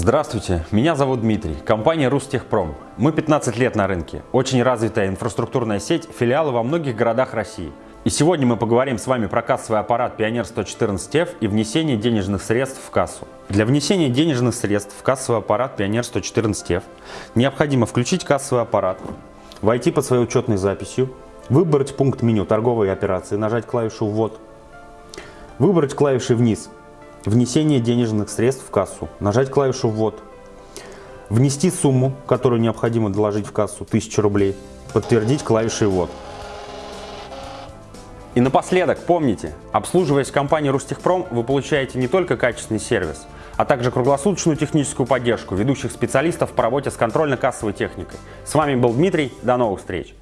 Здравствуйте, меня зовут Дмитрий, компания Рустехпром. Мы 15 лет на рынке, очень развитая инфраструктурная сеть, филиалы во многих городах России. И сегодня мы поговорим с вами про кассовый аппарат Пионер 114F и внесение денежных средств в кассу. Для внесения денежных средств в кассовый аппарат Пионер 114F необходимо включить кассовый аппарат, войти по своей учетной записью, выбрать пункт меню «Торговые операции», нажать клавишу «Ввод», выбрать клавиши «Вниз» Внесение денежных средств в кассу. Нажать клавишу «Ввод». Внести сумму, которую необходимо доложить в кассу, 1000 рублей. Подтвердить клавишей «Ввод». И напоследок, помните, обслуживаясь в компании Рустехпром, вы получаете не только качественный сервис, а также круглосуточную техническую поддержку ведущих специалистов по работе с контрольно-кассовой техникой. С вами был Дмитрий, до новых встреч!